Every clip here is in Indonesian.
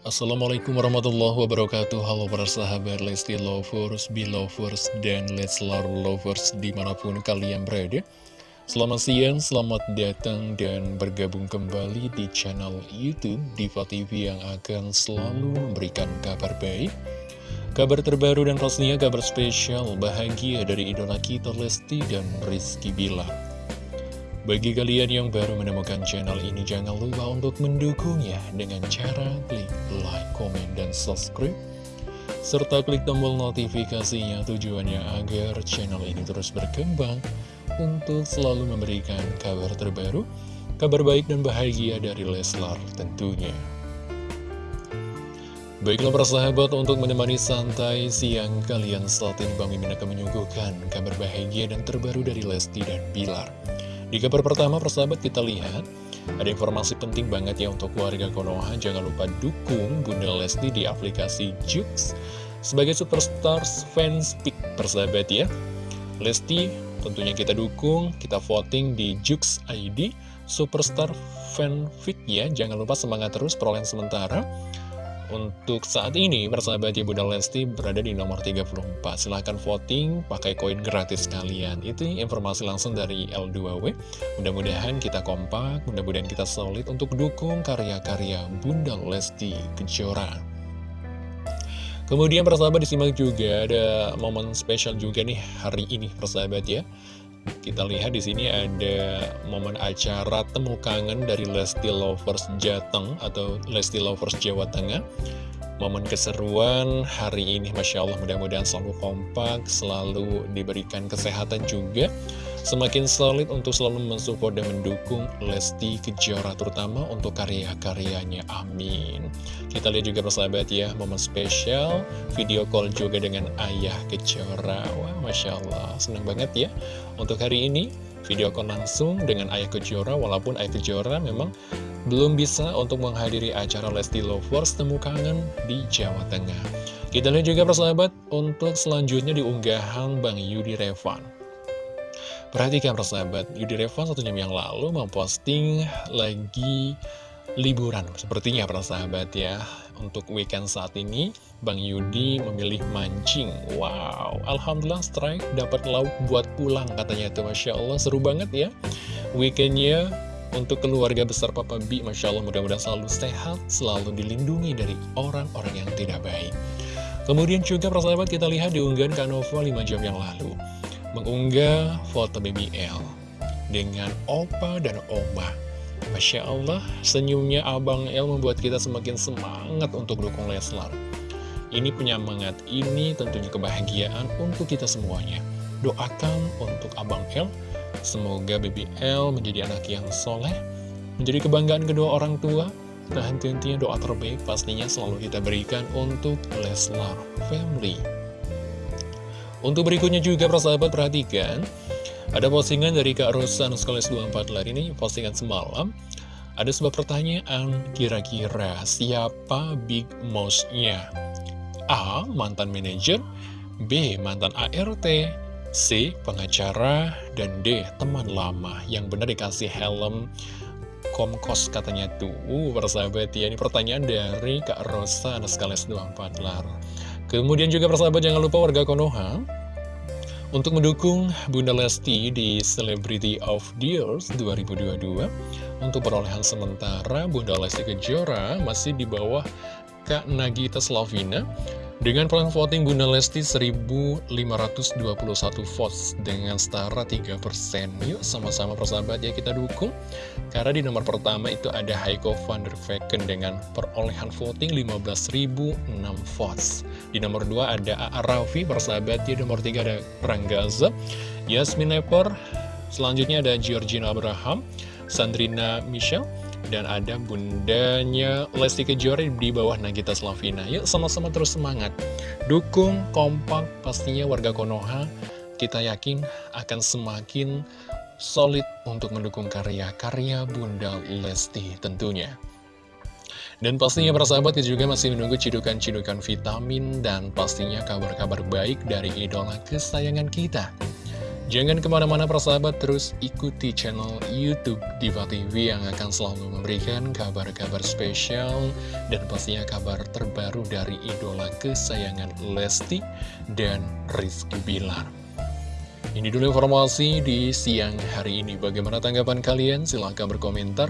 Assalamualaikum warahmatullahi wabarakatuh. Halo para sahabat Lesti Lovers, Belovers, dan Leslar Lovers di mana pun kalian berada. Selamat siang, selamat datang dan bergabung kembali di channel Youtube Diva TV yang akan selalu memberikan kabar baik Kabar terbaru dan pastinya kabar spesial bahagia dari idola kita Lesti dan Rizky Bilar Bagi kalian yang baru menemukan channel ini jangan lupa untuk mendukungnya dengan cara klik like, komen, dan subscribe serta klik tombol notifikasinya tujuannya agar channel ini terus berkembang untuk selalu memberikan kabar terbaru, kabar baik dan bahagia dari Leslar tentunya. Baiklah para sahabat untuk menemani santai siang kalian saat ini Bang Mimin akan menyuguhkan kabar bahagia dan terbaru dari Lesti dan Bilar. Di kabar pertama persahabat kita lihat ada informasi penting banget ya untuk warga Konoha Jangan lupa dukung Bunda Lesti di aplikasi Jux Sebagai superstar fans pick persahabat ya Lesti tentunya kita dukung, kita voting di Jux ID Superstar Fanfic ya. Jangan lupa semangat terus perolehan sementara. Untuk saat ini, persahabat Ibu dan Lesti berada di nomor 34. Silahkan voting, pakai koin gratis kalian. Itu informasi langsung dari L2W. Mudah-mudahan kita kompak, mudah-mudahan kita solid untuk dukung karya-karya Bunda Lesti Kejora. Kemudian persahabat disimak juga ada momen spesial juga nih hari ini persahabat ya. Kita lihat di sini ada momen acara temu kangen dari Lesti Lovers Jateng atau Lesti Lovers Jawa Tengah. Momen keseruan hari ini Masya Allah mudah-mudahan selalu kompak, selalu diberikan kesehatan juga Semakin solid untuk selalu mensupport dan mendukung Lesti Kejora terutama untuk karya-karyanya, amin. Kita lihat juga persahabat ya, momen spesial video call juga dengan Ayah Kejora. Wah Masya Allah, senang banget ya. Untuk hari ini video call langsung dengan Ayah Kejora walaupun Ayah Kejora memang belum bisa untuk menghadiri acara Lesti Lovers Temu Kangen di Jawa Tengah. Kita lihat juga persahabat untuk selanjutnya di unggahan Bang Yudi Revan. Perhatikan persahabat, Yudi Revan satu jam yang lalu memposting lagi liburan. Sepertinya persahabat ya, untuk weekend saat ini Bang Yudi memilih mancing. Wow, Alhamdulillah strike dapat lauk buat pulang katanya itu. Masya Allah, seru banget ya. Weekendnya untuk keluarga besar Papa B, Masya Allah mudah-mudahan selalu sehat, selalu dilindungi dari orang-orang yang tidak baik. Kemudian juga persahabat kita lihat di unggahan Kanova 5 jam yang lalu. Mengunggah foto BBL dengan Opa dan Oma. Masya Allah, senyumnya Abang El membuat kita semakin semangat untuk dukung Leslar. Ini penyemangat, ini tentunya kebahagiaan untuk kita semuanya. Doakan untuk Abang El Semoga BBL menjadi anak yang soleh, menjadi kebanggaan kedua orang tua, dan tentunya doa terbaik pastinya selalu kita berikan untuk Leslar Family. Untuk berikutnya juga persahabat perhatikan, ada postingan dari Kak Rosa Nuskoles 24 lar ini, postingan semalam. Ada sebuah pertanyaan, kira-kira siapa Big Mouse-nya? A. Mantan manajer B. Mantan ART C. Pengacara Dan D. Teman lama Yang benar dikasih helm Komkos katanya tuh uh, Persahabat ya Ini pertanyaan dari Kak Rosa Anaskales 24 lar Kemudian juga persahabat jangan lupa warga Konoha Untuk mendukung Bunda Lesti di Celebrity of the Years 2022 Untuk perolehan sementara Bunda Lesti Kejora masih di bawah Kak Nagita Slavina dengan pelan voting Bunda Lesti 1521 votes dengan setara 3%. Yuk sama-sama persahabat ya kita dukung. Karena di nomor pertama itu ada Heiko van der Vecken dengan perolehan voting 15.006 votes. Di nomor 2 ada A.A. Raffi persahabat ya. Nomor 3 ada Ranggaza, Yasmin Lepor. Selanjutnya ada Georgina Abraham, Sandrina Michelle dan ada bundanya Lesti Kejora di bawah Nagita Slavina. Yuk sama-sama terus semangat. Dukung, kompak, pastinya warga Konoha kita yakin akan semakin solid untuk mendukung karya-karya Bunda Lesti tentunya. Dan pastinya para sahabat kita juga masih menunggu cidukan-cidukan vitamin dan pastinya kabar-kabar baik dari idola kesayangan kita. Jangan ke mana-mana persahabat, terus ikuti channel Youtube Diva TV yang akan selalu memberikan kabar-kabar spesial dan pastinya kabar terbaru dari idola kesayangan Lesti dan Rizky Bilar. Ini dulu informasi di siang hari ini. Bagaimana tanggapan kalian? Silahkan berkomentar.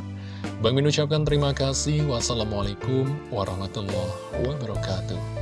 Bang Min ucapkan terima kasih. Wassalamualaikum warahmatullahi wabarakatuh.